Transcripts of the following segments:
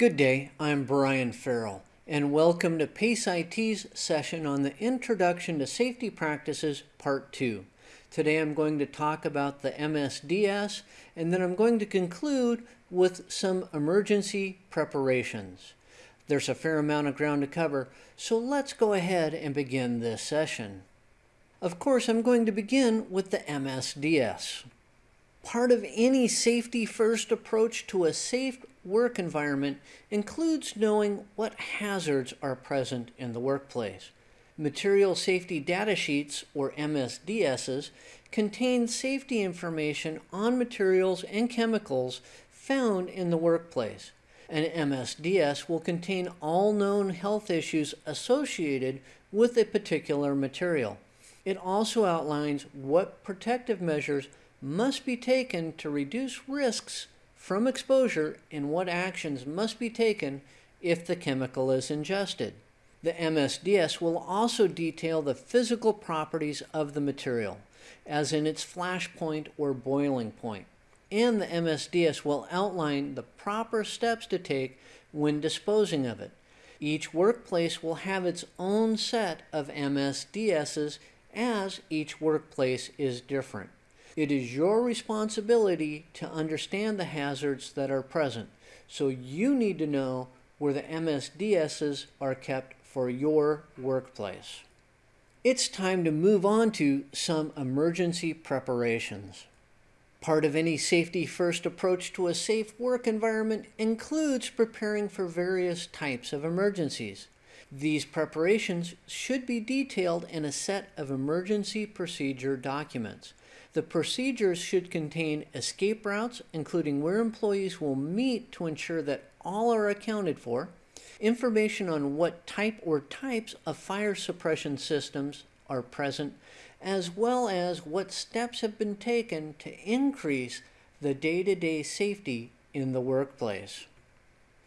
Good day, I'm Brian Farrell, and welcome to PACE IT's session on the Introduction to Safety Practices Part 2. Today I'm going to talk about the MSDS, and then I'm going to conclude with some emergency preparations. There's a fair amount of ground to cover, so let's go ahead and begin this session. Of course, I'm going to begin with the MSDS. Part of any safety first approach to a safe work environment includes knowing what hazards are present in the workplace. Material Safety Data Sheets, or MSDSs, contain safety information on materials and chemicals found in the workplace. An MSDS will contain all known health issues associated with a particular material. It also outlines what protective measures must be taken to reduce risks from exposure and what actions must be taken if the chemical is ingested. The MSDS will also detail the physical properties of the material, as in its flash point or boiling point. And the MSDS will outline the proper steps to take when disposing of it. Each workplace will have its own set of MSDSs as each workplace is different. It is your responsibility to understand the hazards that are present, so you need to know where the MSDSs are kept for your workplace. It's time to move on to some emergency preparations. Part of any safety first approach to a safe work environment includes preparing for various types of emergencies. These preparations should be detailed in a set of emergency procedure documents. The procedures should contain escape routes, including where employees will meet to ensure that all are accounted for, information on what type or types of fire suppression systems are present, as well as what steps have been taken to increase the day-to-day safety in the workplace.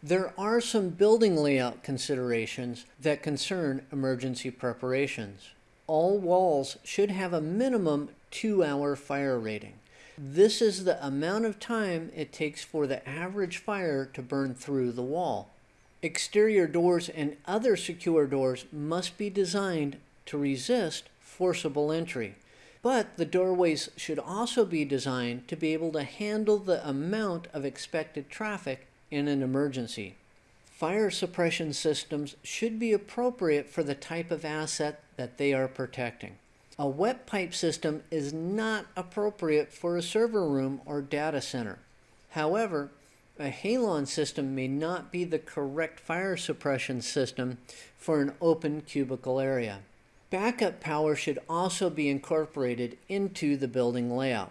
There are some building layout considerations that concern emergency preparations. All walls should have a minimum two hour fire rating. This is the amount of time it takes for the average fire to burn through the wall. Exterior doors and other secure doors must be designed to resist forcible entry. But the doorways should also be designed to be able to handle the amount of expected traffic in an emergency. Fire suppression systems should be appropriate for the type of asset that they are protecting. A wet pipe system is not appropriate for a server room or data center. However, a halon system may not be the correct fire suppression system for an open cubicle area. Backup power should also be incorporated into the building layout.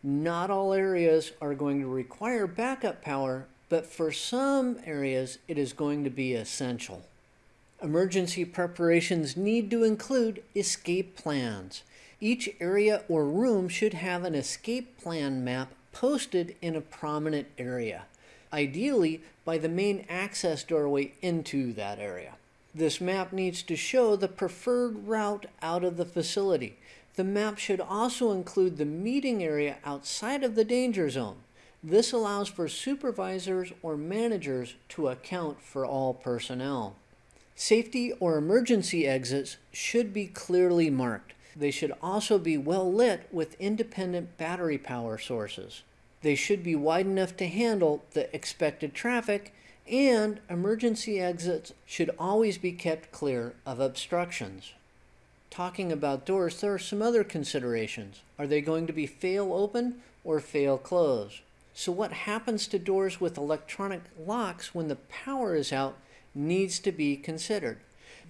Not all areas are going to require backup power, but for some areas it is going to be essential. Emergency preparations need to include escape plans. Each area or room should have an escape plan map posted in a prominent area, ideally by the main access doorway into that area. This map needs to show the preferred route out of the facility. The map should also include the meeting area outside of the danger zone. This allows for supervisors or managers to account for all personnel. Safety or emergency exits should be clearly marked. They should also be well lit with independent battery power sources. They should be wide enough to handle the expected traffic and emergency exits should always be kept clear of obstructions. Talking about doors, there are some other considerations. Are they going to be fail open or fail close? So what happens to doors with electronic locks when the power is out needs to be considered.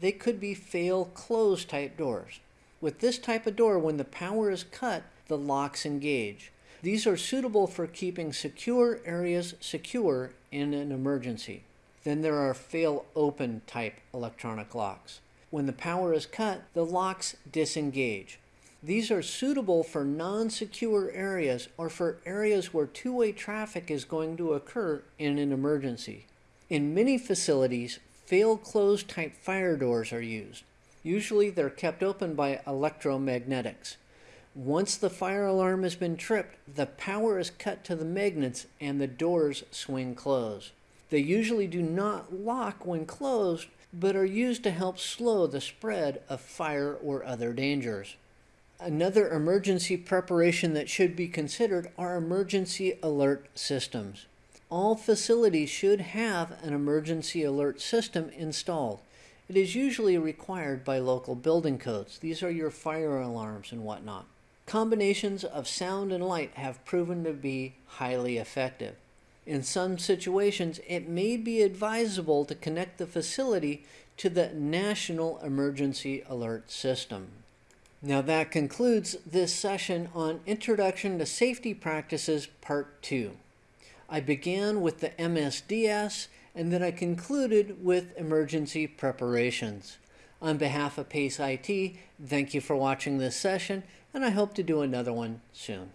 They could be fail close type doors. With this type of door, when the power is cut, the locks engage. These are suitable for keeping secure areas secure in an emergency. Then there are fail open type electronic locks. When the power is cut, the locks disengage. These are suitable for non-secure areas or for areas where two-way traffic is going to occur in an emergency. In many facilities, fail-closed type fire doors are used. Usually they're kept open by electromagnetics. Once the fire alarm has been tripped, the power is cut to the magnets and the doors swing closed. They usually do not lock when closed, but are used to help slow the spread of fire or other dangers. Another emergency preparation that should be considered are emergency alert systems. All facilities should have an emergency alert system installed. It is usually required by local building codes. These are your fire alarms and whatnot. Combinations of sound and light have proven to be highly effective. In some situations, it may be advisable to connect the facility to the National Emergency Alert System. Now that concludes this session on Introduction to Safety Practices Part 2. I began with the MSDS and then I concluded with emergency preparations. On behalf of PACE IT, thank you for watching this session and I hope to do another one soon.